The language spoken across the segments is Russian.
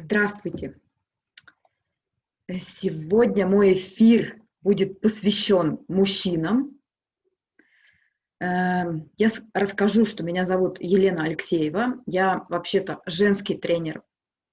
Здравствуйте! Сегодня мой эфир будет посвящен мужчинам. Эм, я расскажу, что меня зовут Елена Алексеева. Я вообще-то женский тренер.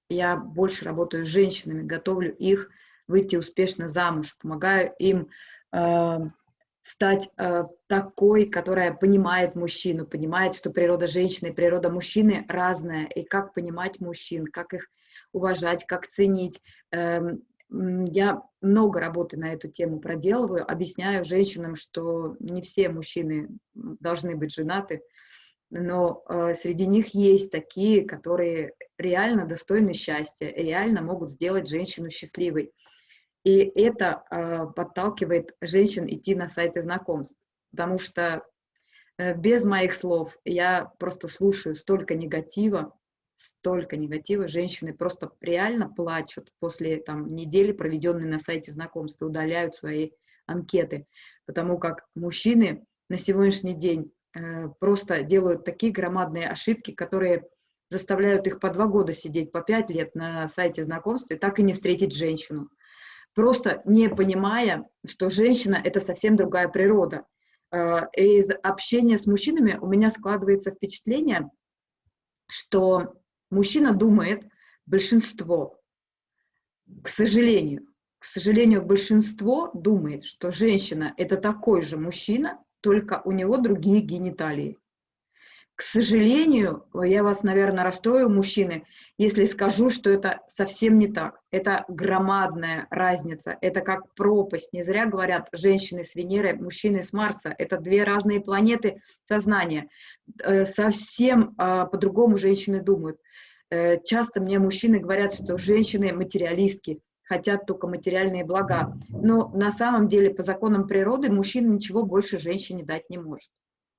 Я больше работаю с женщинами, готовлю их выйти успешно замуж, помогаю им эм, стать э, такой, которая понимает мужчину, понимает, что природа женщины и природа мужчины разная, и как понимать мужчин, как их уважать, как ценить. Эм, я много работы на эту тему проделываю, объясняю женщинам, что не все мужчины должны быть женаты, но э, среди них есть такие, которые реально достойны счастья, реально могут сделать женщину счастливой. И это э, подталкивает женщин идти на сайты знакомств, потому что э, без моих слов я просто слушаю столько негатива, столько негатива, женщины просто реально плачут после там, недели, проведенной на сайте знакомств, удаляют свои анкеты, потому как мужчины на сегодняшний день э, просто делают такие громадные ошибки, которые заставляют их по два года сидеть, по пять лет на сайте знакомств и так и не встретить женщину просто не понимая, что женщина – это совсем другая природа. Э, из общения с мужчинами у меня складывается впечатление, что мужчина думает, большинство, к сожалению, к сожалению, большинство думает, что женщина – это такой же мужчина, только у него другие гениталии. К сожалению, я вас, наверное, расстрою, мужчины, если скажу, что это совсем не так. Это громадная разница, это как пропасть. Не зря говорят женщины с Венеры, мужчины с Марса. Это две разные планеты сознания. Э, совсем а, по-другому женщины думают. Э, часто мне мужчины говорят, что женщины материалистки, хотят только материальные блага. Но на самом деле по законам природы мужчина ничего больше женщине дать не может.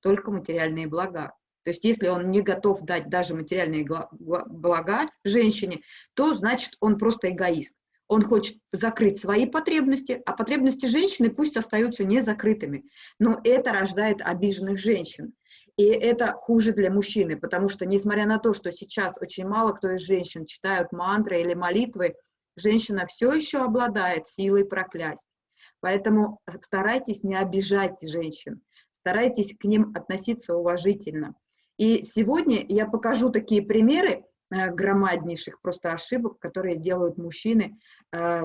Только материальные блага. То есть если он не готов дать даже материальные блага женщине, то значит он просто эгоист. Он хочет закрыть свои потребности, а потребности женщины пусть остаются незакрытыми. Но это рождает обиженных женщин. И это хуже для мужчины, потому что, несмотря на то, что сейчас очень мало кто из женщин читают мантры или молитвы, женщина все еще обладает силой проклясть. Поэтому старайтесь не обижать женщин, старайтесь к ним относиться уважительно. И сегодня я покажу такие примеры э, громаднейших просто ошибок, которые делают мужчины э,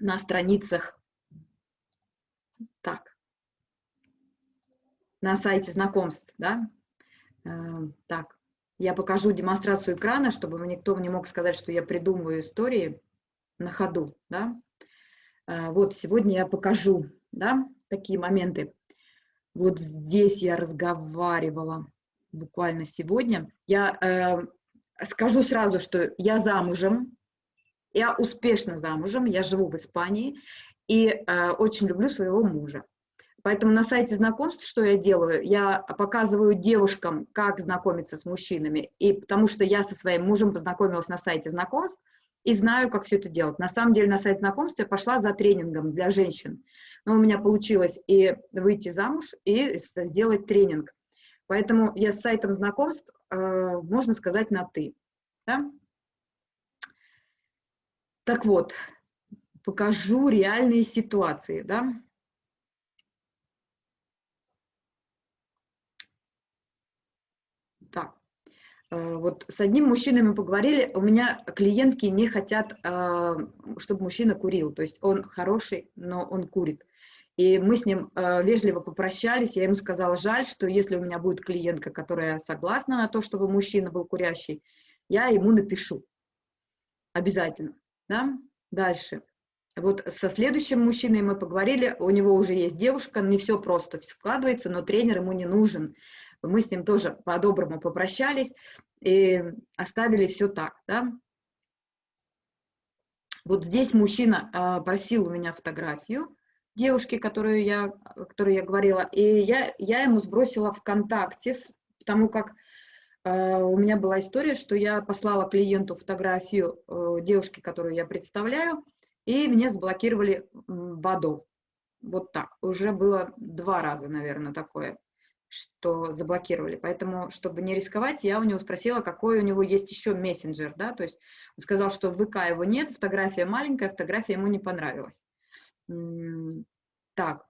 на страницах, так, на сайте знакомств, да, э, так, я покажу демонстрацию экрана, чтобы никто не мог сказать, что я придумываю истории на ходу, да. Вот сегодня я покажу, да, такие моменты. Вот здесь я разговаривала буквально сегодня. Я э, скажу сразу, что я замужем, я успешно замужем, я живу в Испании и э, очень люблю своего мужа. Поэтому на сайте знакомств, что я делаю, я показываю девушкам, как знакомиться с мужчинами, и потому что я со своим мужем познакомилась на сайте знакомств и знаю, как все это делать. На самом деле на сайт знакомств я пошла за тренингом для женщин, но у меня получилось и выйти замуж, и сделать тренинг. Поэтому я с сайтом знакомств, э, можно сказать, на «ты». Да? Так вот, покажу реальные ситуации. Да? Так, э, вот с одним мужчиной мы поговорили, у меня клиентки не хотят, э, чтобы мужчина курил, то есть он хороший, но он курит. И мы с ним э, вежливо попрощались, я ему сказала, жаль, что если у меня будет клиентка, которая согласна на то, чтобы мужчина был курящий, я ему напишу. Обязательно. Да? Дальше. Вот со следующим мужчиной мы поговорили, у него уже есть девушка, не все просто складывается, но тренер ему не нужен. Мы с ним тоже по-доброму попрощались и оставили все так. Да? Вот здесь мужчина э, просил у меня фотографию, девушки, которую я, о которой я говорила, и я, я ему сбросила ВКонтакте, потому как э, у меня была история, что я послала клиенту фотографию э, девушки, которую я представляю, и мне заблокировали ВАДО. Вот так. Уже было два раза, наверное, такое. Что заблокировали. Поэтому, чтобы не рисковать, я у него спросила, какой у него есть еще мессенджер, да, то есть он сказал, что в ВК его нет, фотография маленькая, фотография ему не понравилась. Так,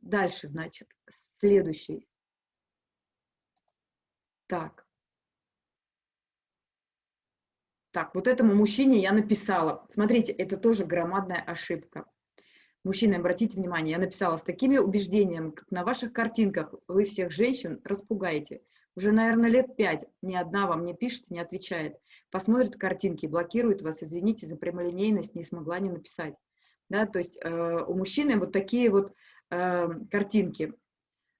дальше, значит, следующий. Так. Так, вот этому мужчине я написала. Смотрите, это тоже громадная ошибка. Мужчины, обратите внимание, я написала с такими убеждениями, как на ваших картинках вы всех женщин распугаете. Уже, наверное, лет пять ни одна вам не пишет, не отвечает. Посмотрит картинки, блокирует вас, извините за прямолинейность, не смогла не написать. Да, то есть э, у мужчины вот такие вот э, картинки.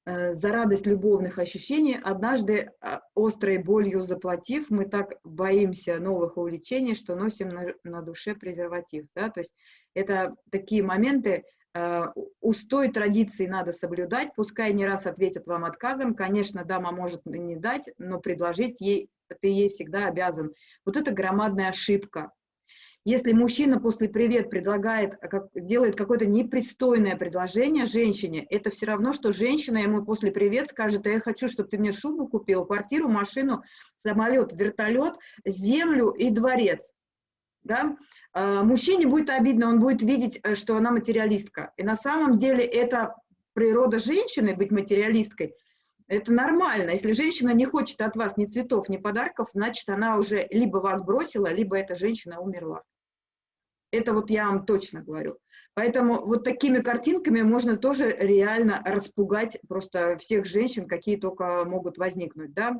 Э, за радость любовных ощущений, однажды э, острой болью заплатив, мы так боимся новых увлечений, что носим на, на душе презерватив. Да? То есть это такие моменты, э, устой традиции надо соблюдать, пускай не раз ответят вам отказом, конечно, дама может не дать, но предложить ей, ты ей всегда обязан. Вот это громадная ошибка. Если мужчина после «привет» предлагает, как, делает какое-то непристойное предложение женщине, это все равно, что женщина ему после «привет» скажет, а я хочу, чтобы ты мне шубу купил, квартиру, машину, самолет, вертолет, землю и дворец. Да? А, мужчине будет обидно, он будет видеть, э, что она материалистка. И на самом деле это природа женщины быть материалисткой. Это нормально. Если женщина не хочет от вас ни цветов, ни подарков, значит, она уже либо вас бросила, либо эта женщина умерла. Это вот я вам точно говорю. Поэтому вот такими картинками можно тоже реально распугать просто всех женщин, какие только могут возникнуть, да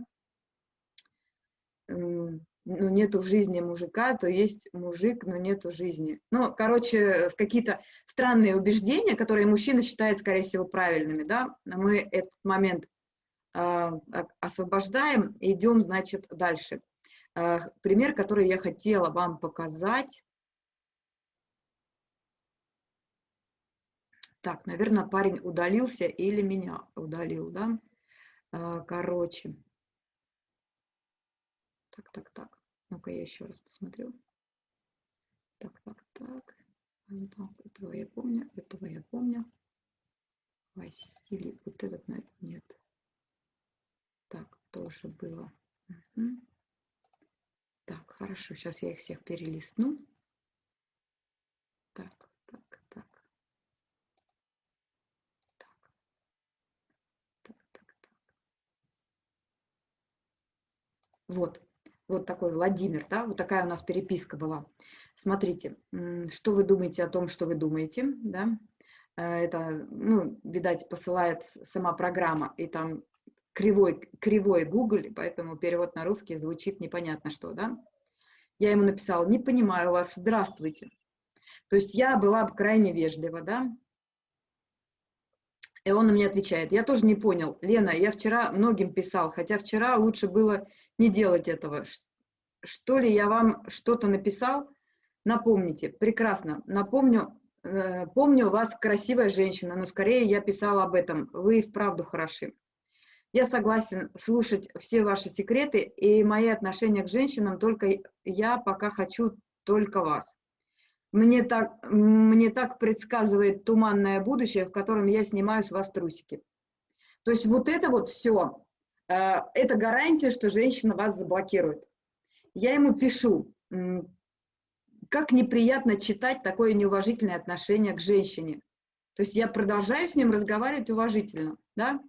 ну, нету в жизни мужика, то есть мужик, но нету жизни. Ну, короче, какие-то странные убеждения, которые мужчина считает, скорее всего, правильными, да, мы этот момент э, освобождаем идем, значит, дальше. Э, пример, который я хотела вам показать. Так, наверное, парень удалился или меня удалил, да? Э, короче. Так, так, так. Ну-ка я еще раз посмотрю. Так, так, так. так. Этого я помню, этого я помню. Василий, вот этот нет. Так, тоже было. Угу. Так, хорошо, сейчас я их всех перелистну. Так, так, так. Так, так, так, так. Вот, вот такой Владимир, да, вот такая у нас переписка была. Смотрите, что вы думаете о том, что вы думаете, да, э, это, ну, видать, посылает сама программа, и там кривой, кривой Google, поэтому перевод на русский звучит непонятно что, да. Я ему написала, не понимаю вас, здравствуйте. То есть я была крайне вежлива, да, и он меня отвечает, я тоже не понял, Лена, я вчера многим писал, хотя вчера лучше было не делать этого. Что ли я вам что-то написал? Напомните, прекрасно, напомню, э, помню, вас красивая женщина, но скорее я писала об этом, вы и вправду хороши. Я согласен слушать все ваши секреты, и мои отношения к женщинам только я пока хочу только вас. Мне так, мне так предсказывает туманное будущее, в котором я снимаю с вас трусики. То есть вот это вот все, это гарантия, что женщина вас заблокирует. Я ему пишу, как неприятно читать такое неуважительное отношение к женщине. То есть я продолжаю с ним разговаривать уважительно, да?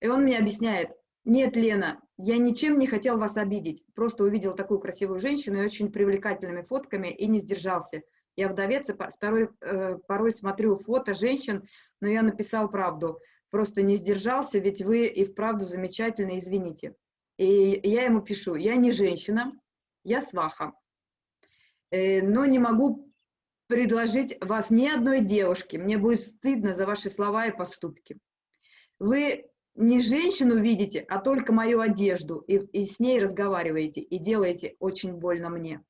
И он мне объясняет, нет, Лена, я ничем не хотел вас обидеть, просто увидел такую красивую женщину и очень привлекательными фотками и не сдержался. Я вдовец, и второй, э, порой смотрю фото женщин, но я написал правду просто не сдержался, ведь вы и вправду замечательно, извините. И я ему пишу, я не женщина, я сваха, э, но не могу предложить вас ни одной девушке, мне будет стыдно за ваши слова и поступки. Вы не женщину видите, а только мою одежду, и, и с ней разговариваете, и делаете очень больно мне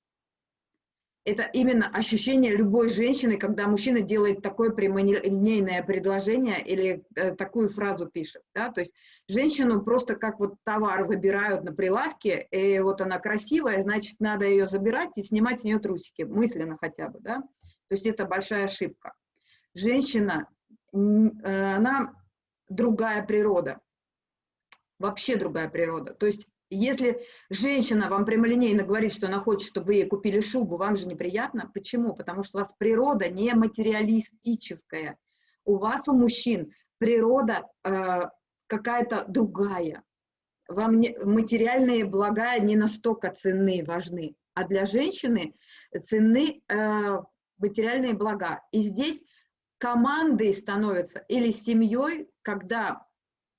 это именно ощущение любой женщины, когда мужчина делает такое прямолинейное предложение или э, такую фразу пишет. Да? То есть женщину просто как вот товар выбирают на прилавке, и вот она красивая, значит, надо ее забирать и снимать с нее трусики, мысленно хотя бы. Да? То есть это большая ошибка. Женщина, э, она другая природа. вообще другая природа. То есть если женщина вам прямолинейно говорит, что она хочет, чтобы вы ей купили шубу, вам же неприятно. Почему? Потому что у вас природа не материалистическая. У вас, у мужчин, природа э, какая-то другая. Вам не, материальные блага не настолько ценны, важны. А для женщины ценны э, материальные блага. И здесь командой становятся или семьей, когда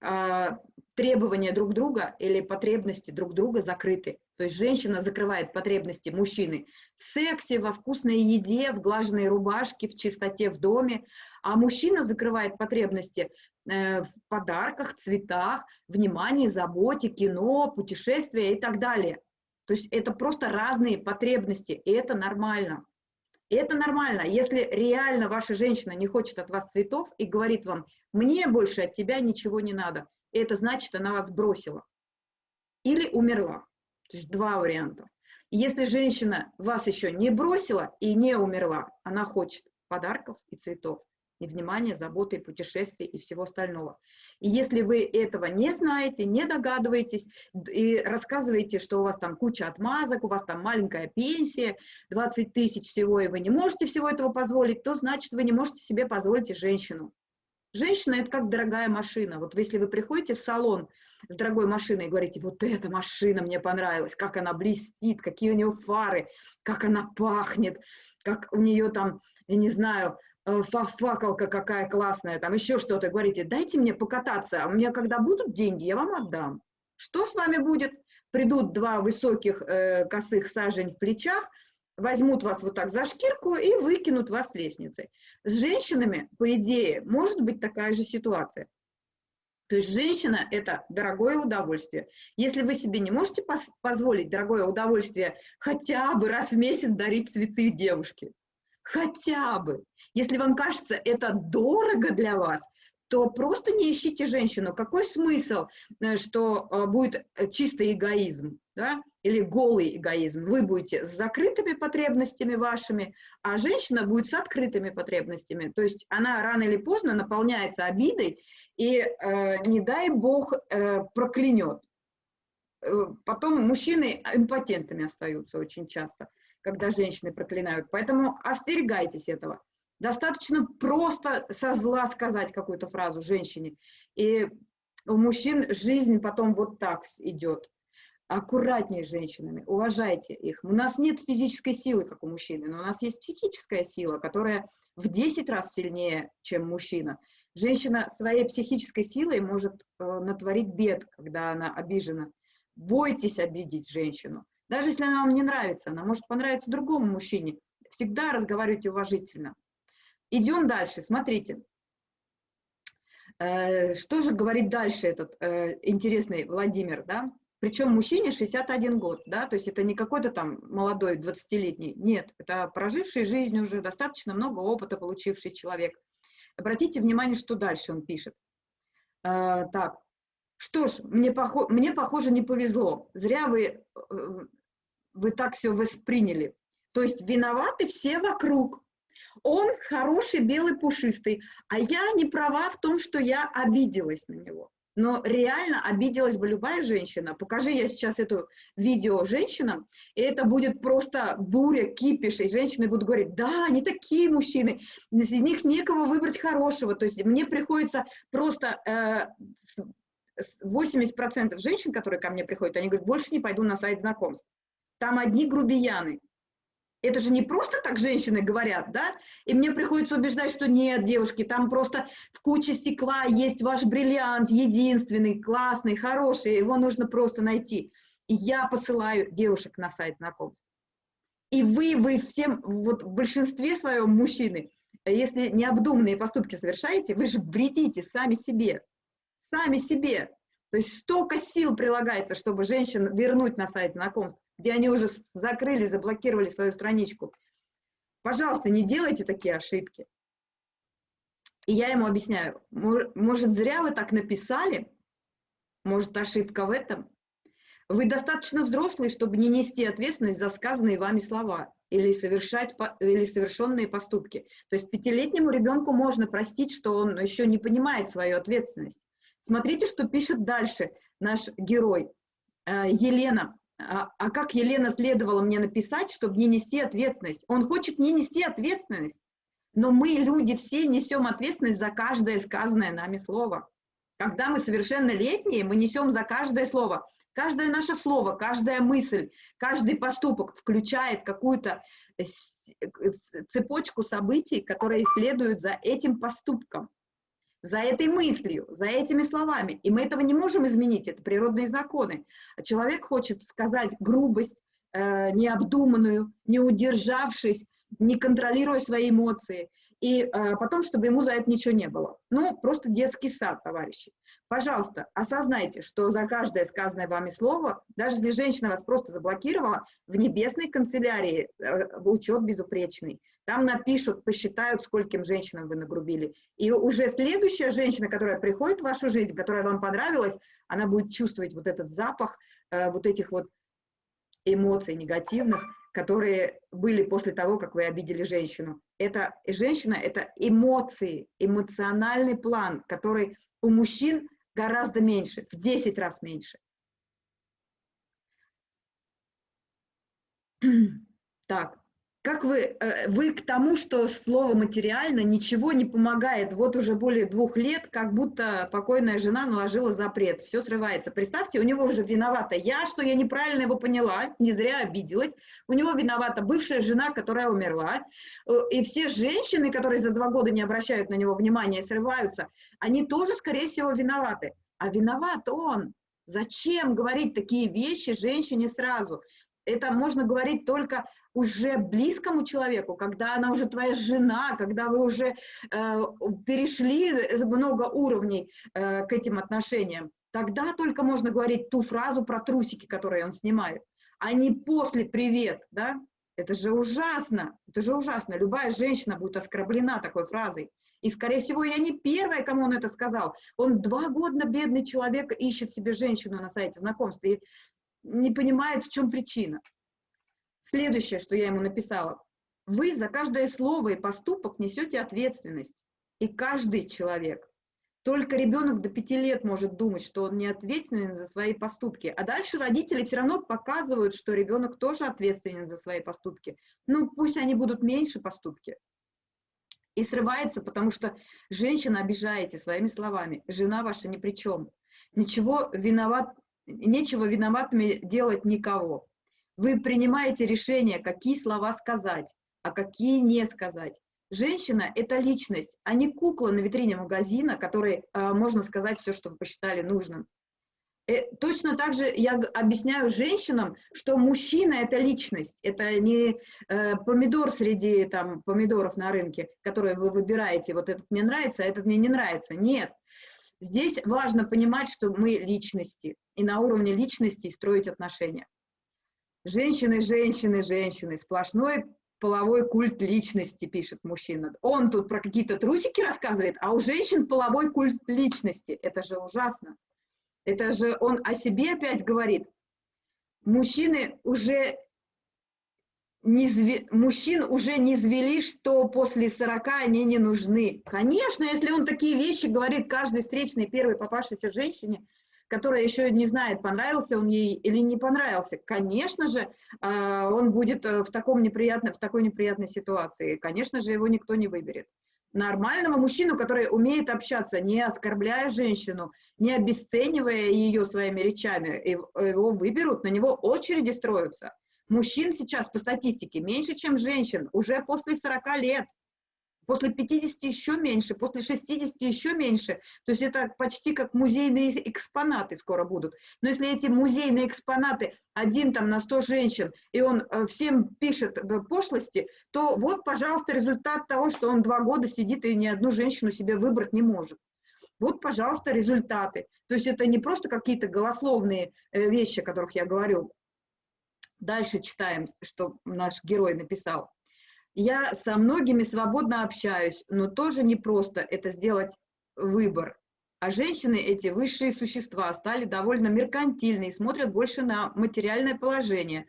э, требования друг друга или потребности друг друга закрыты. То есть женщина закрывает потребности мужчины в сексе, во вкусной еде, в глаженной рубашке, в чистоте в доме, а мужчина закрывает потребности э, в подарках, цветах, внимании, заботе, кино, путешествия и так далее. То есть это просто разные потребности, и это нормально. Это нормально. Если реально ваша женщина не хочет от вас цветов и говорит вам, мне больше от тебя ничего не надо, это значит, она вас бросила. Или умерла. То есть два варианта. если женщина вас еще не бросила и не умерла, она хочет подарков и цветов, и внимания, заботы, и путешествий, и всего остального. И если вы этого не знаете, не догадываетесь, и рассказываете, что у вас там куча отмазок, у вас там маленькая пенсия, 20 тысяч всего, и вы не можете всего этого позволить, то значит, вы не можете себе позволить женщину. Женщина – это как дорогая машина. Вот если вы приходите в салон с дорогой машиной и говорите, вот эта машина мне понравилась, как она блестит, какие у нее фары, как она пахнет, как у нее там, я не знаю, э, факалка какая классная, там еще что-то, говорите, дайте мне покататься, а у меня когда будут деньги, я вам отдам. Что с вами будет? Придут два высоких э, косых сажень в плечах – возьмут вас вот так за шкирку и выкинут вас с лестницы. С женщинами, по идее, может быть такая же ситуация. То есть женщина – это дорогое удовольствие. Если вы себе не можете позволить дорогое удовольствие хотя бы раз в месяц дарить цветы девушке, хотя бы, если вам кажется это дорого для вас, то просто не ищите женщину. Какой смысл, э, что э, будет чистый эгоизм? да, или голый эгоизм. Вы будете с закрытыми потребностями вашими, а женщина будет с открытыми потребностями. То есть она рано или поздно наполняется обидой и, э, не дай бог, э, проклянет. Э, потом мужчины импотентами остаются очень часто, когда женщины проклинают. Поэтому остерегайтесь этого. Достаточно просто со зла сказать какую-то фразу женщине, и у мужчин жизнь потом вот так идет аккуратнее с женщинами, уважайте их. У нас нет физической силы, как у мужчины, но у нас есть психическая сила, которая в 10 раз сильнее, чем мужчина. Женщина своей психической силой может э, натворить бед, когда она обижена. Бойтесь обидеть женщину. Даже если она вам не нравится, она может понравиться другому мужчине. Всегда разговаривайте уважительно. Идем дальше, смотрите. Э, что же говорит дальше этот э, интересный Владимир, да? Причем мужчине 61 год, да, то есть это не какой-то там молодой 20-летний, нет, это проживший жизнь уже, достаточно много опыта получивший человек. Обратите внимание, что дальше он пишет. Э, так, что ж, мне, похо мне, похоже, не повезло, зря вы, э, вы так все восприняли. То есть виноваты все вокруг. Он хороший, белый, пушистый, а я не права в том, что я обиделась на него. Но реально обиделась бы любая женщина. Покажи я сейчас это видео женщинам, и это будет просто буря, кипиш, и женщины будут говорить, да, они такие мужчины, из них некого выбрать хорошего. То есть мне приходится просто э, 80% женщин, которые ко мне приходят, они говорят, больше не пойду на сайт знакомств. Там одни грубияны это же не просто так женщины говорят, да? И мне приходится убеждать, что нет, девушки, там просто в куче стекла есть ваш бриллиант, единственный, классный, хороший, его нужно просто найти. И я посылаю девушек на сайт знакомств. И вы, вы всем, вот в большинстве своем мужчины, если необдуманные поступки совершаете, вы же вредите сами себе. Сами себе. То есть столько сил прилагается, чтобы женщин вернуть на сайт знакомств где они уже закрыли, заблокировали свою страничку. Пожалуйста, не делайте такие ошибки. И я ему объясняю, может, зря вы так написали, может, ошибка в этом. Вы достаточно взрослые, чтобы не нести ответственность за сказанные вами слова или, совершать, или совершенные поступки. То есть пятилетнему ребенку можно простить, что он еще не понимает свою ответственность. Смотрите, что пишет дальше наш герой. Э, Елена, а, а как Елена следовало мне написать, чтобы не нести ответственность? Он хочет не нести ответственность, но мы, люди, все несем ответственность за каждое сказанное нами слово. Когда мы совершеннолетние, мы несем за каждое слово. Каждое наше слово, каждая мысль, каждый поступок включает какую-то цепочку событий, которые следуют за этим поступком, за этой мыслью, за этими словами. И мы этого не можем изменить, это природные законы. А человек хочет сказать грубость, э, необдуманную, не удержавшись, не контролируя свои эмоции, и э, потом, чтобы ему за это ничего не было. Ну, просто детский сад, товарищи. Пожалуйста, осознайте, что за каждое сказанное вами слово, даже если женщина вас просто заблокировала, в небесной канцелярии э, учет безупречный. Там напишут, посчитают, скольким женщинам вы нагрубили. И уже следующая женщина, которая приходит в вашу жизнь, которая вам понравилась, она будет чувствовать вот этот запах, э, вот этих вот эмоций негативных, которые были после того, как вы обидели женщину. Это женщина, это эмоции, эмоциональный план, который у мужчин гораздо меньше, в 10 раз меньше. Так, как вы, э, вы к тому, что слово материально ничего не помогает, вот уже более двух лет, как будто покойная жена наложила запрет, все срывается. Представьте, у него уже виновата я, что я неправильно его поняла, не зря обиделась, у него виновата бывшая жена, которая умерла, э, и все женщины, которые за два года не обращают на него внимания и срываются, они тоже, скорее всего, виноваты. А виноват он. Зачем говорить такие вещи женщине сразу? Это можно говорить только уже близкому человеку, когда она уже твоя жена, когда вы уже э, перешли много уровней э, к этим отношениям, тогда только можно говорить ту фразу про трусики, которые он снимает, а не после «привет», да? Это же ужасно, это же ужасно. Любая женщина будет оскорблена такой фразой. И, скорее всего, я не первая, кому он это сказал. Он два года бедный человек ищет себе женщину на сайте знакомств и не понимает, в чем причина. Следующее, что я ему написала. Вы за каждое слово и поступок несете ответственность. И каждый человек. Только ребенок до пяти лет может думать, что он не ответственен за свои поступки. А дальше родители все равно показывают, что ребенок тоже ответственен за свои поступки. Ну, пусть они будут меньше поступки. И срывается, потому что женщина обижаете своими словами. Жена ваша ни при чем. Ничего виноват, нечего виноватыми делать никого. Вы принимаете решение, какие слова сказать, а какие не сказать. Женщина – это личность, а не кукла на витрине магазина, которой э, можно сказать все, что вы посчитали нужным. И э, точно так же я объясняю женщинам, что мужчина – это личность, это не э, помидор среди там, помидоров на рынке, которые вы выбираете, вот этот мне нравится, а этот мне не нравится. Нет. Здесь важно понимать, что мы личности, и на уровне личности строить отношения. Женщины, женщины, женщины, сплошной половой культ личности, пишет мужчина. Он тут про какие-то трусики рассказывает, а у женщин половой культ личности. Это же ужасно. Это же он о себе опять говорит. Мужчины уже не зв... мужчин уже не звели, что после 40 они не нужны. Конечно, если он такие вещи говорит каждой встречной первой попавшейся женщине, которая еще не знает, понравился он ей или не понравился, конечно же, а, он будет э, в, таком неприятном, в такой неприятной ситуации. Конечно же, его никто не выберет. Нормального мужчину, который умеет общаться, не оскорбляя женщину, не обесценивая ее своими речами, его выберут, на него очереди строятся. Мужчин сейчас по статистике меньше, чем женщин, уже после 40 лет после 50 еще меньше, после 60 еще меньше. То есть это почти как музейные экспонаты скоро будут. Но если эти музейные экспонаты один там на 100 женщин, и он э, всем пишет пошлости, то вот, пожалуйста, результат того, что он два года сидит и ни одну женщину себе выбрать не может. Вот, пожалуйста, результаты. То есть это не просто какие-то голословные э, вещи, о которых я говорю. Дальше читаем, что наш герой написал. Я со многими свободно общаюсь, но тоже не просто это сделать выбор. А женщины, эти высшие существа, стали довольно меркантильны и смотрят больше на материальное положение.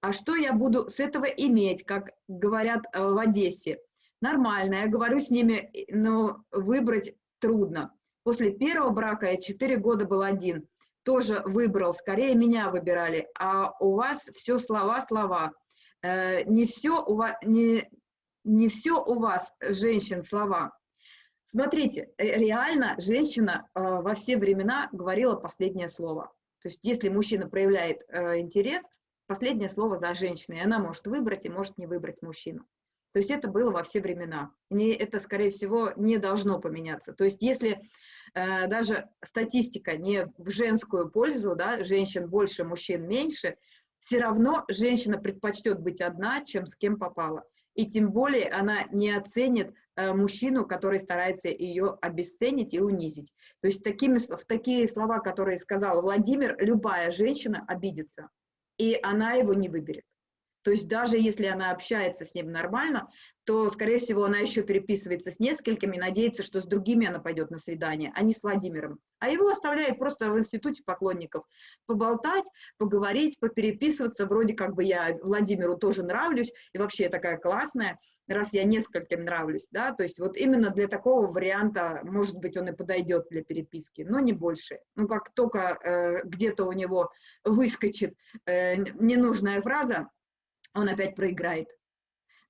А что я буду с этого иметь, как говорят э, в Одессе? Нормально, я говорю с ними, но выбрать трудно. После первого брака я 4 года был один. тоже выбрал, скорее меня выбирали, а у вас все слова-слова. Э, не все у вас, не, не все у вас, женщин, слова. Смотрите, реально женщина э, во все времена говорила последнее слово. То есть если мужчина проявляет э, интерес, последнее слово за женщиной, и она может выбрать и может не выбрать мужчину. То есть это было во все времена. И это, скорее всего, не должно поменяться. То есть если э, даже статистика не в женскую пользу, да, женщин больше, мужчин меньше, все равно женщина предпочтет быть одна, чем с кем попала. И тем более она не оценит э, мужчину, который старается ее обесценить и унизить. То есть такими, в такие слова, которые сказал Владимир, любая женщина обидится, и она его не выберет. То есть даже если она общается с ним нормально, то, скорее всего, она еще переписывается с несколькими, надеется, что с другими она пойдет на свидание, а не с Владимиром. А его оставляет просто в институте поклонников поболтать, поговорить, попереписываться, вроде как бы я Владимиру тоже нравлюсь, и вообще я такая классная, раз я нескольким нравлюсь, да, то есть вот именно для такого варианта, может быть, он и подойдет для переписки, но не больше. Ну, как только э, где-то у него выскочит э, ненужная фраза, он опять проиграет.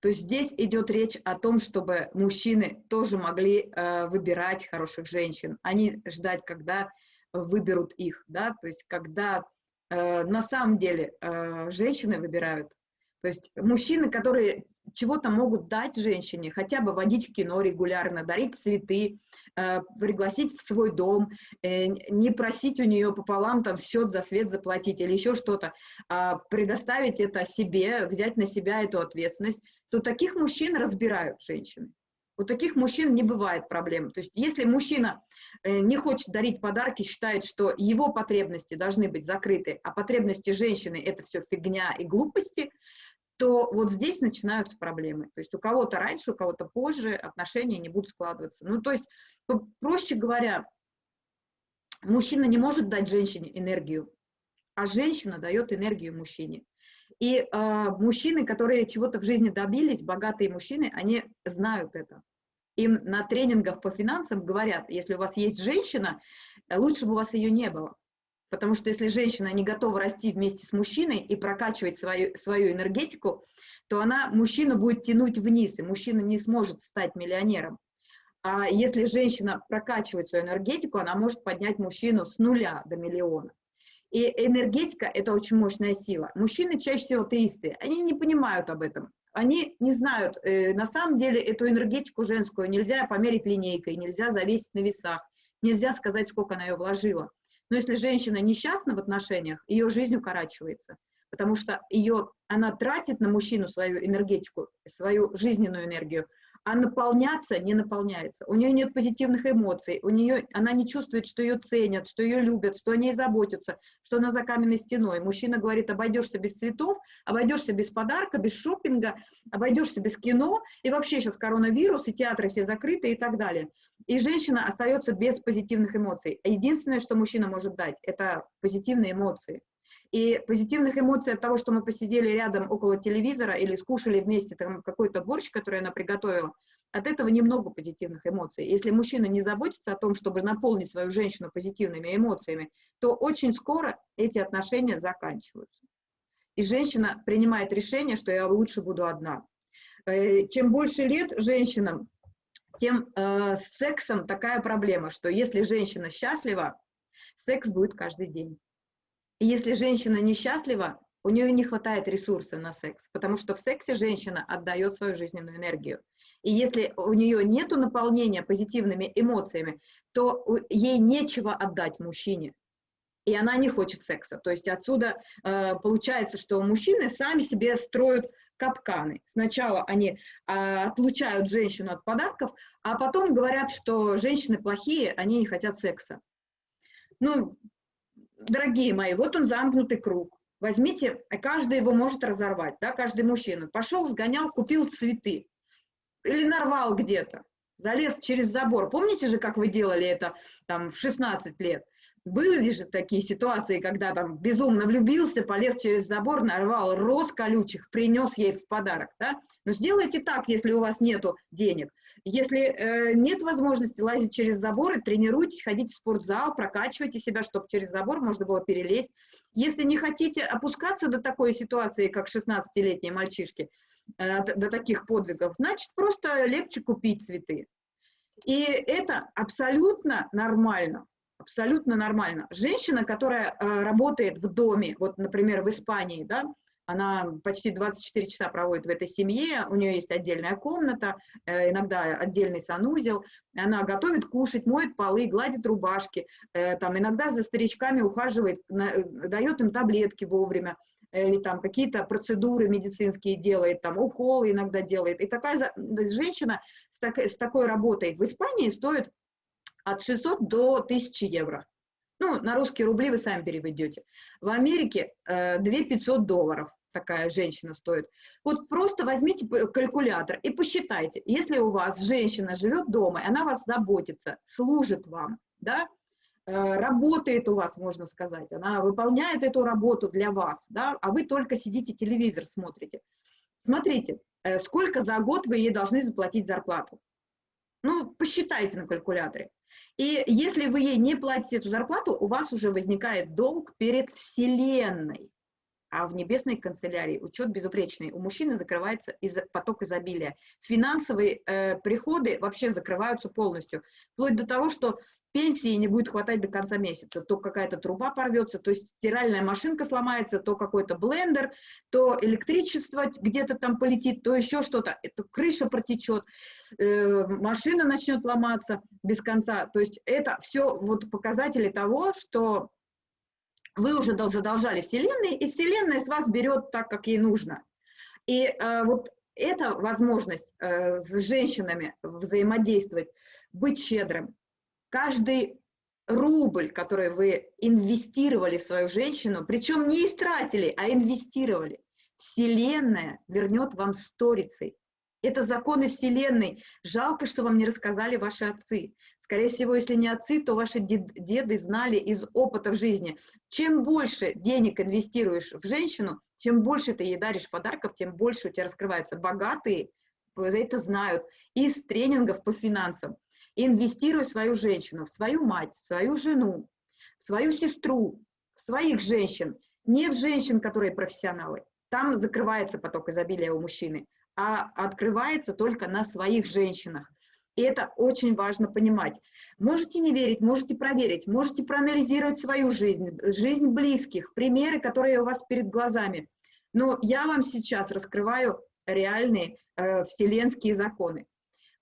То есть здесь идет речь о том, чтобы мужчины тоже могли э, выбирать хороших женщин, а не ждать, когда выберут их, да, то есть когда э, на самом деле э, женщины выбирают то есть мужчины, которые чего-то могут дать женщине, хотя бы водить в кино регулярно, дарить цветы, э, пригласить в свой дом, э, не просить у нее пополам там счет за свет заплатить или еще что-то, а предоставить это себе, взять на себя эту ответственность, то таких мужчин разбирают женщины. У таких мужчин не бывает проблем. То есть если мужчина э, не хочет дарить подарки, считает, что его потребности должны быть закрыты, а потребности женщины – это все фигня и глупости – то вот здесь начинаются проблемы. То есть у кого-то раньше, у кого-то позже отношения не будут складываться. Ну, то есть, проще говоря, мужчина не может дать женщине энергию, а женщина дает энергию мужчине. И э, мужчины, которые чего-то в жизни добились, богатые мужчины, они знают это. Им на тренингах по финансам говорят, если у вас есть женщина, лучше бы у вас ее не было. Потому что если женщина не готова расти вместе с мужчиной и прокачивать свою, свою энергетику, то она мужчину будет тянуть вниз, и мужчина не сможет стать миллионером. А если женщина прокачивает свою энергетику, она может поднять мужчину с нуля до миллиона. И энергетика – это очень мощная сила. Мужчины чаще всего теисты, они не понимают об этом. Они не знают, э, на самом деле эту энергетику женскую нельзя померить линейкой, нельзя завесить на весах, нельзя сказать, сколько она ее вложила. Но если женщина несчастна в отношениях, ее жизнь укорачивается, потому что ее, она тратит на мужчину свою энергетику, свою жизненную энергию, а наполняться не наполняется. У нее нет позитивных эмоций, у нее, она не чувствует, что ее ценят, что ее любят, что о ней заботятся, что она за каменной стеной. Мужчина говорит, обойдешься без цветов, обойдешься без подарка, без шопинга, обойдешься без кино, и вообще сейчас коронавирус, и театры все закрыты и так далее. И женщина остается без позитивных эмоций. Единственное, что мужчина может дать, это позитивные эмоции. И позитивных эмоций от того, что мы посидели рядом около телевизора или скушали вместе там какой-то борщ, который она приготовила, от этого немного позитивных эмоций. Если мужчина не заботится о том, чтобы наполнить свою женщину позитивными эмоциями, то очень скоро эти отношения заканчиваются. И женщина принимает решение, что я лучше буду одна. Э, чем больше лет женщинам, тем э, с сексом такая проблема, что если женщина счастлива, секс будет каждый день. И если женщина несчастлива, у нее не хватает ресурса на секс, потому что в сексе женщина отдает свою жизненную энергию. И если у нее нет наполнения позитивными эмоциями, то ей нечего отдать мужчине. И она не хочет секса. То есть отсюда э, получается, что мужчины сами себе строят капканы. Сначала они э, отлучают женщину от подарков, а потом говорят, что женщины плохие, они не хотят секса. Ну, дорогие мои, вот он замкнутый круг. Возьмите, каждый его может разорвать, да, каждый мужчина. Пошел, сгонял, купил цветы. Или нарвал где-то, залез через забор. Помните же, как вы делали это там в 16 лет? Были же такие ситуации, когда там безумно влюбился, полез через забор, нарвал роз колючих, принес ей в подарок, да? Но сделайте так, если у вас нету денег. Если э, нет возможности лазить через заборы, тренируйтесь, ходите в спортзал, прокачивайте себя, чтобы через забор можно было перелезть. Если не хотите опускаться до такой ситуации, как 16-летние мальчишки, э, до таких подвигов, значит, просто легче купить цветы. И это абсолютно нормально. Абсолютно нормально. Женщина, которая э, работает в доме, вот, например, в Испании, да, она почти 24 часа проводит в этой семье, у нее есть отдельная комната, э, иногда отдельный санузел, она готовит кушать, моет полы, гладит рубашки, э, там, иногда за старичками ухаживает, э, дает им таблетки вовремя, или там какие-то процедуры медицинские делает, там уколы иногда делает. И такая женщина с, так, с такой работой в Испании стоит от 600 до 1000 евро. Ну, на русские рубли вы сами переведете. В Америке э, 2 500 долларов такая женщина стоит. Вот просто возьмите калькулятор и посчитайте, если у вас женщина живет дома, и она вас заботится, служит вам, да, э, работает у вас, можно сказать, она выполняет эту работу для вас, да, а вы только сидите, телевизор смотрите. Смотрите, э, сколько за год вы ей должны заплатить зарплату. Ну, посчитайте на калькуляторе. И если вы ей не платите эту зарплату, у вас уже возникает долг перед Вселенной. А в небесной канцелярии учет безупречный. У мужчины закрывается из поток изобилия. Финансовые э, приходы вообще закрываются полностью. Вплоть до того, что пенсии не будет хватать до конца месяца. То какая-то труба порвется, то стиральная машинка сломается, то какой-то блендер, то электричество где-то там полетит, то еще что-то, то крыша протечет, э, машина начнет ломаться без конца. То есть это все вот показатели того, что вы уже задолжали Вселенной, и Вселенная с вас берет так, как ей нужно. И э, вот эта возможность э, с женщинами взаимодействовать, быть щедрым. Каждый рубль, который вы инвестировали в свою женщину, причем не истратили, а инвестировали, Вселенная вернет вам сторицей. Это законы Вселенной. Жалко, что вам не рассказали ваши отцы. Скорее всего, если не отцы, то ваши деды знали из опыта в жизни. Чем больше денег инвестируешь в женщину, чем больше ты ей даришь подарков, тем больше у тебя раскрываются богатые, это знают, из тренингов по финансам. Инвестируй в свою женщину, в свою мать, в свою жену, в свою сестру, в своих женщин, не в женщин, которые профессионалы. Там закрывается поток изобилия у мужчины а открывается только на своих женщинах. И это очень важно понимать. Можете не верить, можете проверить, можете проанализировать свою жизнь, жизнь близких, примеры, которые у вас перед глазами. Но я вам сейчас раскрываю реальные э, вселенские законы.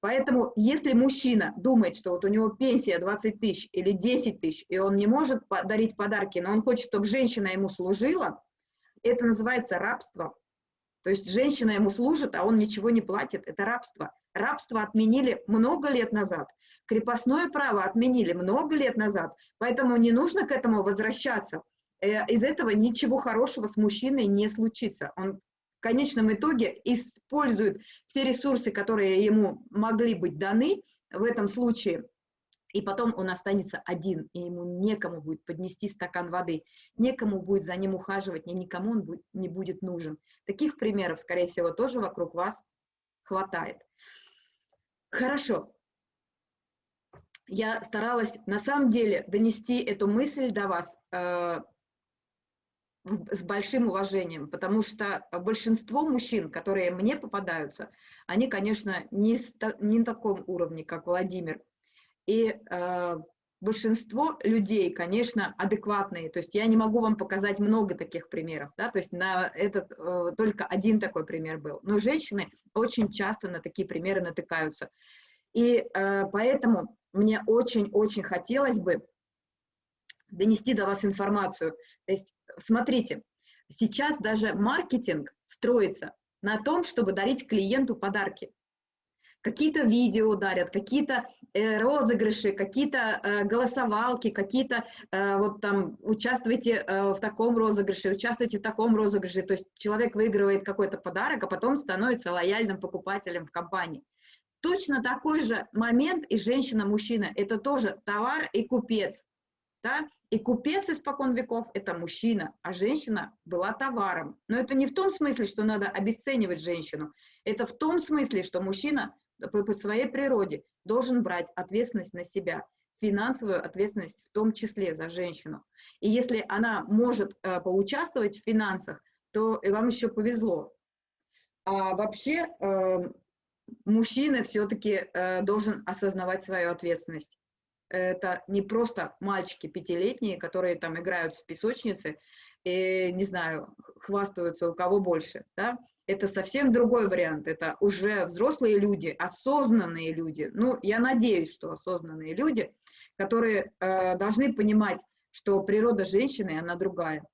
Поэтому, если мужчина думает, что вот у него пенсия 20 тысяч или 10 тысяч, и он не может дарить подарки, но он хочет, чтобы женщина ему служила, это называется рабство. То есть женщина ему служит, а он ничего не платит. Это рабство. Рабство отменили много лет назад. Крепостное право отменили много лет назад. Поэтому не нужно к этому возвращаться. Э, из этого ничего хорошего с мужчиной не случится. Он в конечном итоге использует все ресурсы, которые ему могли быть даны в этом случае – и потом он останется один, и ему некому будет поднести стакан воды, некому будет за ним ухаживать, ни никому он не будет нужен. Таких примеров, скорее всего, тоже вокруг вас хватает. Хорошо. Я старалась на самом деле донести эту мысль до вас э, с большим уважением, потому что большинство мужчин, которые мне попадаются, они, конечно, не, не на таком уровне, как Владимир, и э, большинство людей, конечно, адекватные. То есть я не могу вам показать много таких примеров, да, то есть на этот э, только один такой пример был. Но женщины очень часто на такие примеры натыкаются. И э, поэтому мне очень-очень хотелось бы донести до вас информацию. То есть смотрите, сейчас даже маркетинг строится на том, чтобы дарить клиенту подарки какие-то видео дарят, какие-то э, розыгрыши, какие-то э, голосовалки, какие-то э, вот там участвуйте э, в таком розыгрыше, участвуйте в таком розыгрыше. То есть человек выигрывает какой-то подарок, а потом становится лояльным покупателем в компании. Точно такой же момент и женщина-мужчина. Это тоже товар и купец. Да? И купец испокон веков – это мужчина, а женщина была товаром. Но это не в том смысле, что надо обесценивать женщину. Это в том смысле, что мужчина по, по своей природе должен брать ответственность на себя, финансовую ответственность в том числе за женщину. И если она может э, поучаствовать в финансах, то и вам еще повезло. А вообще э, мужчина все-таки э, должен осознавать свою ответственность. Это не просто мальчики пятилетние, которые там играют в песочнице и, не знаю, хвастаются у кого больше, да? Это совсем другой вариант. Это уже взрослые люди, осознанные люди. Ну, я надеюсь, что осознанные люди, которые э, должны понимать, что природа женщины, она другая.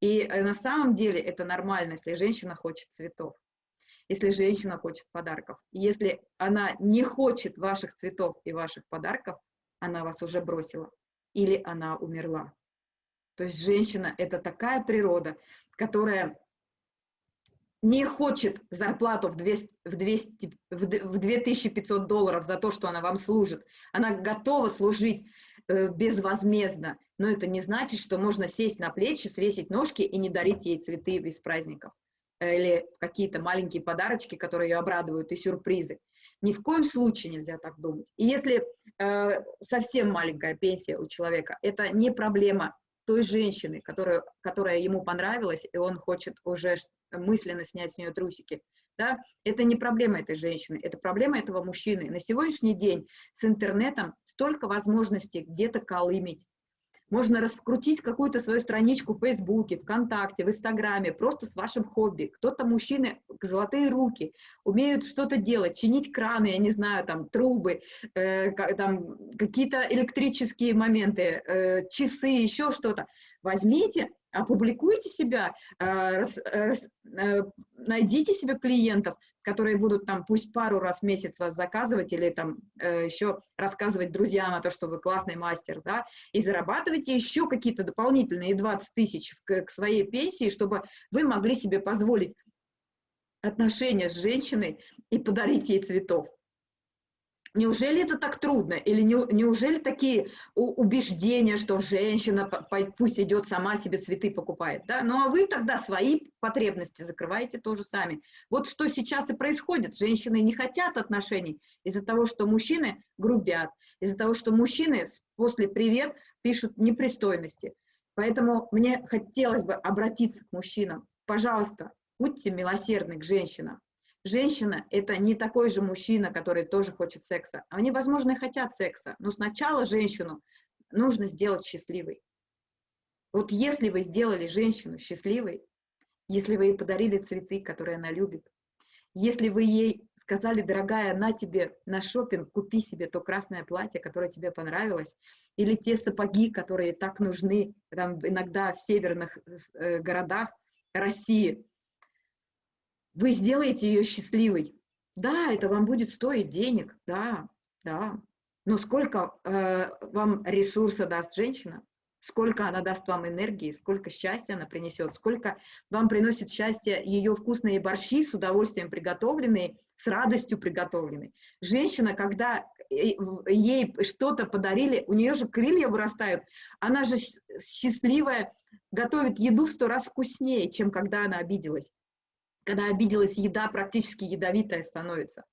И э, на самом деле это нормально, если женщина хочет цветов, если женщина хочет подарков. Если она не хочет ваших цветов и ваших подарков, она вас уже бросила или она умерла. То есть женщина – это такая природа, которая не хочет зарплату в, 200, в, 200, в 2500 долларов за то, что она вам служит. Она готова служить э, безвозмездно, но это не значит, что можно сесть на плечи, свесить ножки и не дарить ей цветы без праздников. Или какие-то маленькие подарочки, которые ее обрадуют, и сюрпризы. Ни в коем случае нельзя так думать. И если э, совсем маленькая пенсия у человека, это не проблема той женщины, которая, которая ему понравилась, и он хочет уже мысленно снять с нее трусики. Да? Это не проблема этой женщины, это проблема этого мужчины. На сегодняшний день с интернетом столько возможностей где-то колымить, можно раскрутить какую-то свою страничку в Фейсбуке, ВКонтакте, в Инстаграме, просто с вашим хобби. Кто-то мужчины, золотые руки, умеют что-то делать, чинить краны, я не знаю, там, трубы, э, там, какие-то электрические моменты, э, часы, еще что-то. Возьмите, опубликуйте себя, э, э, э, найдите себе клиентов, которые будут там пусть пару раз в месяц вас заказывать или там еще рассказывать друзьям о том, что вы классный мастер, да, и зарабатывайте еще какие-то дополнительные 20 тысяч к, к своей пенсии, чтобы вы могли себе позволить отношения с женщиной и подарить ей цветов. Неужели это так трудно? Или не, неужели такие убеждения, что женщина пусть идет сама себе цветы покупает? Да? Ну а вы тогда свои потребности закрываете тоже сами. Вот что сейчас и происходит. Женщины не хотят отношений из-за того, что мужчины грубят, из-за того, что мужчины после «привет» пишут непристойности. Поэтому мне хотелось бы обратиться к мужчинам. Пожалуйста, будьте милосердны к женщинам женщина – это не такой же мужчина, который тоже хочет секса. Они, возможно, и хотят секса, но сначала женщину нужно сделать счастливой. Вот если вы сделали женщину счастливой, если вы ей подарили цветы, которые она любит, если вы ей сказали, дорогая, на тебе на шопинг, купи себе то красное платье, которое тебе понравилось, или те сапоги, которые так нужны там, иногда в северных э, городах России, вы сделаете ее счастливой. Да, это вам будет стоить денег, да, да. Но сколько э, вам ресурса даст женщина, сколько она даст вам энергии, сколько счастья она принесет, сколько вам приносит счастье ее вкусные борщи с удовольствием приготовленные, с радостью приготовленные. Женщина, когда э, ей что-то подарили, у нее же крылья вырастают, она же счастливая, готовит еду в сто раз вкуснее, чем когда она обиделась когда обиделась еда, практически ядовитая становится.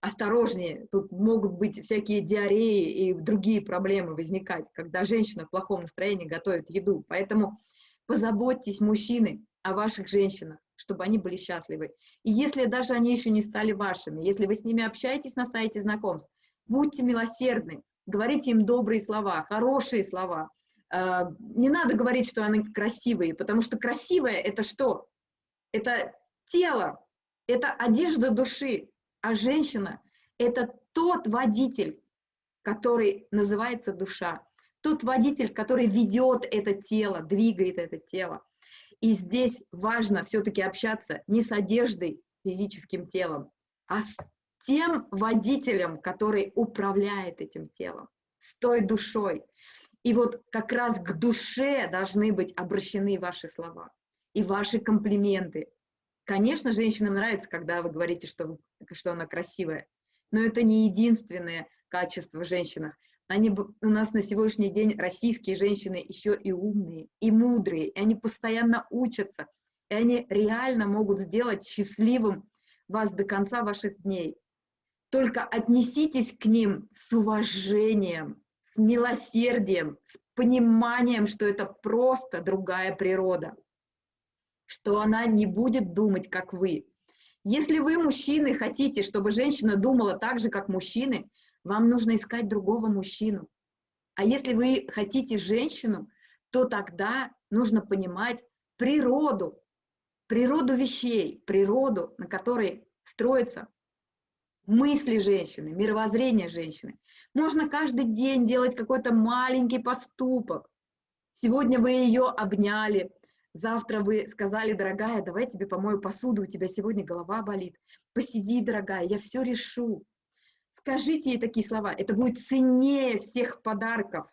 Осторожнее, тут могут быть всякие диареи и другие проблемы возникать, когда женщина в плохом настроении готовит еду. Поэтому позаботьтесь, мужчины, о ваших женщинах, чтобы они были счастливы. И если даже они еще не стали вашими, если вы с ними общаетесь на сайте знакомств, будьте милосердны, говорите им добрые слова, хорошие слова. А, не надо говорить, что они красивые, потому что красивое – это что? Это тело – это одежда души, а женщина – это тот водитель, который называется душа, тот водитель, который ведет это тело, двигает это тело. И здесь важно все-таки общаться не с одеждой, физическим телом, а с тем водителем, который управляет этим телом, с той душой. И вот как раз к душе должны быть обращены ваши слова и ваши комплименты, Конечно, женщинам нравится, когда вы говорите, что, что она красивая, но это не единственное качество в женщинах. Они, у нас на сегодняшний день российские женщины еще и умные, и мудрые, и они постоянно учатся, и они реально могут сделать счастливым вас до конца ваших дней. Только отнеситесь к ним с уважением, с милосердием, с пониманием, что это просто другая природа, что она не будет думать, как вы. Если вы, мужчины, хотите, чтобы женщина думала так же, как мужчины, вам нужно искать другого мужчину. А если вы хотите женщину, то тогда нужно понимать природу, природу вещей, природу, на которой строятся мысли женщины, мировоззрение женщины. Можно каждый день делать какой-то маленький поступок. Сегодня вы ее обняли, завтра вы сказали, дорогая, давай тебе помою посуду, у тебя сегодня голова болит. Посиди, дорогая, я все решу. Скажите ей такие слова, это будет ценнее всех подарков.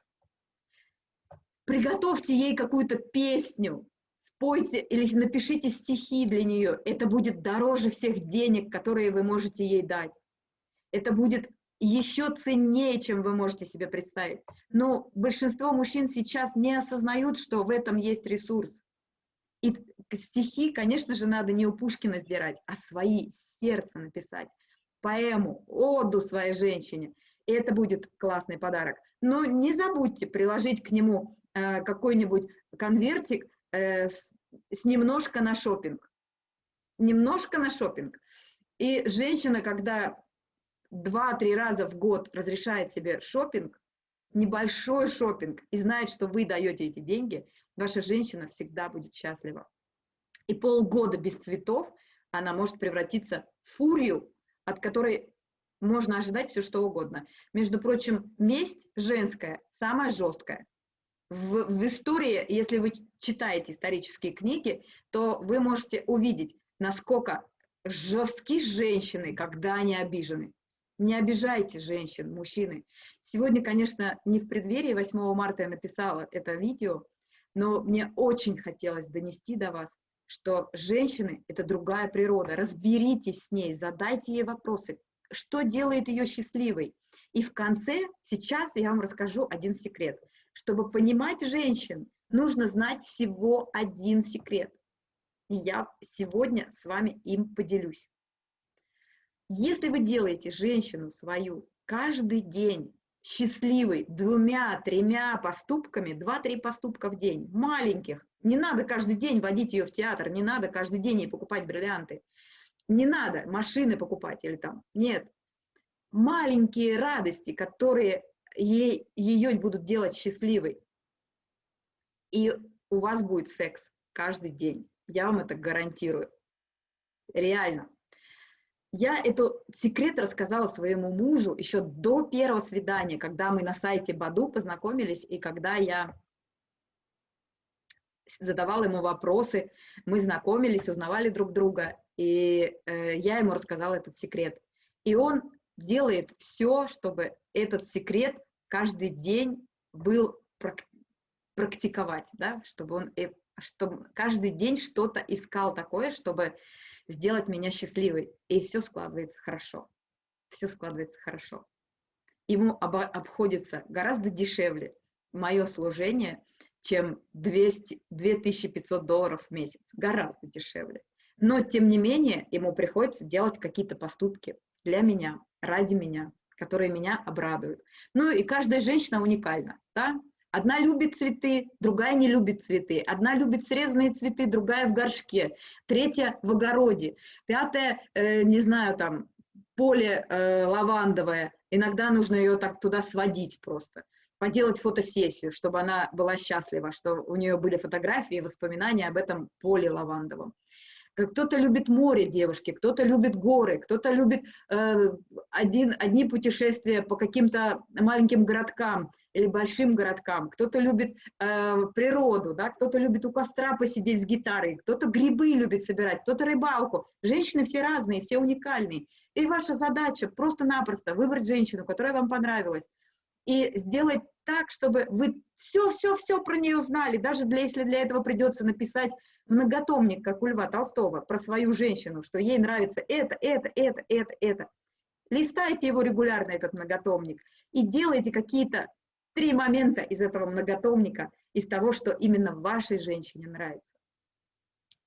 Приготовьте ей какую-то песню, спойте или напишите стихи для нее. Это будет дороже всех денег, которые вы можете ей дать. Это будет еще ценнее, чем вы можете себе представить. Но большинство мужчин сейчас не осознают, что в этом есть ресурс. И стихи, конечно же, надо не у Пушкина сдирать, а свои, сердце написать, поэму, оду своей женщине. И это будет классный подарок. Но не забудьте приложить к нему э, какой-нибудь конвертик э, с, с немножко на шопинг. Немножко на шопинг. И женщина, когда два-три раза в год разрешает себе шопинг, небольшой шопинг, и знает, что вы даете эти деньги, ваша женщина всегда будет счастлива. И полгода без цветов она может превратиться в фурию, от которой можно ожидать все что угодно. Между прочим, месть женская самая жесткая. В, в истории, если вы читаете исторические книги, то вы можете увидеть, насколько жестки женщины, когда они обижены. Не обижайте женщин, мужчины. Сегодня, конечно, не в преддверии 8 марта я написала это видео, но мне очень хотелось донести до вас, что женщины – это другая природа. Разберитесь с ней, задайте ей вопросы, что делает ее счастливой. И в конце, сейчас я вам расскажу один секрет. Чтобы понимать женщин, нужно знать всего один секрет. И я сегодня с вами им поделюсь. Если вы делаете женщину свою каждый день счастливой двумя-тремя поступками, два-три поступка в день, маленьких, не надо каждый день водить ее в театр, не надо каждый день ей покупать бриллианты, не надо машины покупать или там, нет. Маленькие радости, которые ей, ее будут делать счастливой. И у вас будет секс каждый день. Я вам это гарантирую. Реально. Я этот секрет рассказала своему мужу еще до первого свидания, когда мы на сайте Баду познакомились, и когда я задавала ему вопросы, мы знакомились, узнавали друг друга, и э, я ему рассказала этот секрет. И он делает все, чтобы этот секрет каждый день был практиковать, да, чтобы он чтобы каждый день что-то искал такое, чтобы сделать меня счастливой. И все складывается хорошо. Все складывается хорошо. Ему об, обходится гораздо дешевле мое служение, чем 200, 2500 долларов в месяц. Гораздо дешевле. Но, тем не менее, ему приходится делать какие-то поступки для меня, ради меня, которые меня обрадуют. Ну и каждая женщина уникальна. Да? Одна любит цветы, другая не любит цветы. Одна любит срезанные цветы, другая в горшке. Третья в огороде. Пятая, э, не знаю, там, поле э, лавандовое. Иногда нужно ее так туда сводить просто. Поделать фотосессию, чтобы она была счастлива, что у нее были фотографии и воспоминания об этом поле лавандовом. Кто-то любит море, девушки, кто-то любит горы, кто-то любит э, один, одни путешествия по каким-то маленьким городкам или большим городкам, кто-то любит э, природу, да, кто-то любит у костра посидеть с гитарой, кто-то грибы любит собирать, кто-то рыбалку. Женщины все разные, все уникальные. И ваша задача просто-напросто выбрать женщину, которая вам понравилась, и сделать так, чтобы вы все-все-все про нее знали, даже для, если для этого придется написать многотомник, как у Льва Толстого, про свою женщину, что ей нравится это, это, это, это, это. Листайте его регулярно, этот многотомник, и делайте какие-то три момента из этого многотомника, из того, что именно вашей женщине нравится.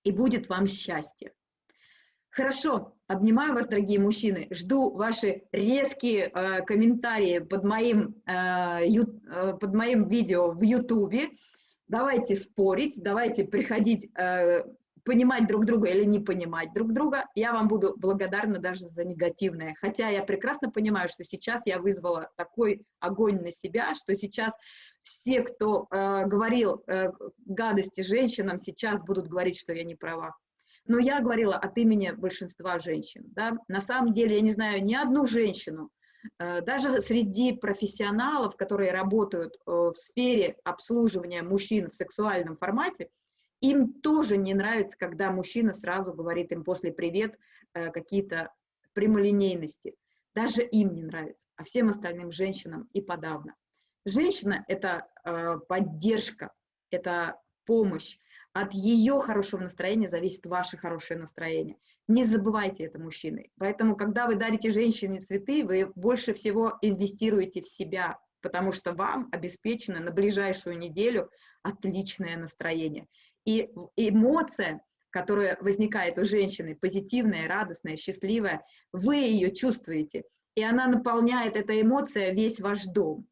И будет вам счастье. Хорошо, обнимаю вас, дорогие мужчины, жду ваши резкие э, комментарии под моим, э, ю, э, под моим видео в Ютубе. Давайте спорить, давайте приходить, э, понимать друг друга или не понимать друг друга. Я вам буду благодарна даже за негативное. Хотя я прекрасно понимаю, что сейчас я вызвала такой огонь на себя, что сейчас все, кто э, говорил э, гадости женщинам, сейчас будут говорить, что я не права. Но я говорила от имени большинства женщин. Да? На самом деле я не знаю ни одну женщину, э, даже среди профессионалов, которые работают э, в сфере обслуживания мужчин в сексуальном формате, им тоже не нравится, когда мужчина сразу говорит им после «привет» э, какие-то прямолинейности. Даже им не нравится, а всем остальным женщинам и подавно. Женщина – это поддержка, это помощь, от ее хорошего настроения зависит ваше хорошее настроение. Не забывайте это, мужчины. Поэтому, когда вы дарите женщине цветы, вы больше всего инвестируете в себя, потому что вам обеспечено на ближайшую неделю отличное настроение. И эмоция, которая возникает у женщины, позитивная, радостная, счастливая, вы ее чувствуете, и она наполняет, эта эмоция, весь ваш дом.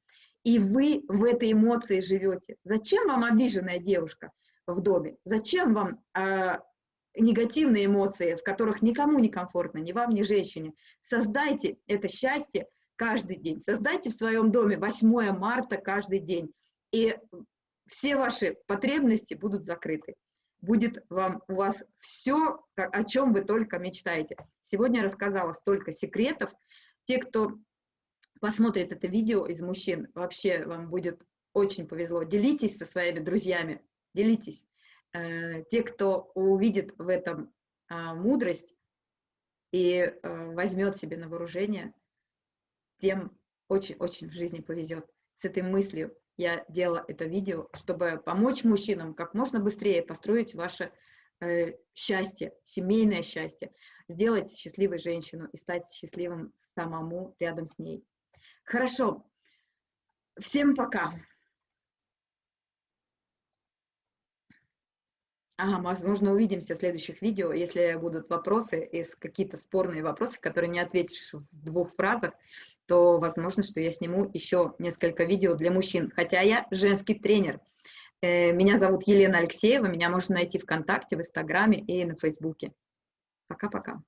И вы в этой эмоции живете. Зачем вам обиженная девушка? в доме. Зачем вам э, негативные эмоции, в которых никому не комфортно, ни вам, ни женщине? Создайте это счастье каждый день. Создайте в своем доме 8 марта каждый день. И все ваши потребности будут закрыты. Будет вам, у вас все, о чем вы только мечтаете. Сегодня я рассказала столько секретов. Те, кто посмотрит это видео из мужчин, вообще вам будет очень повезло. Делитесь со своими друзьями, делитесь. Э, те, кто увидит в этом а, мудрость и э, возьмет себе на вооружение, тем очень-очень в жизни повезет. С этой мыслью я делала это видео, чтобы помочь мужчинам как можно быстрее построить ваше э, счастье, семейное счастье, сделать счастливой женщину и стать счастливым самому рядом с ней. Хорошо. Всем пока. Ага, возможно, увидимся в следующих видео. Если будут вопросы, какие-то спорные вопросы, которые не ответишь в двух фразах, то возможно, что я сниму еще несколько видео для мужчин. Хотя я женский тренер. Э, меня зовут Елена Алексеева, меня можно найти ВКонтакте, в Инстаграме и на Фейсбуке. Пока-пока.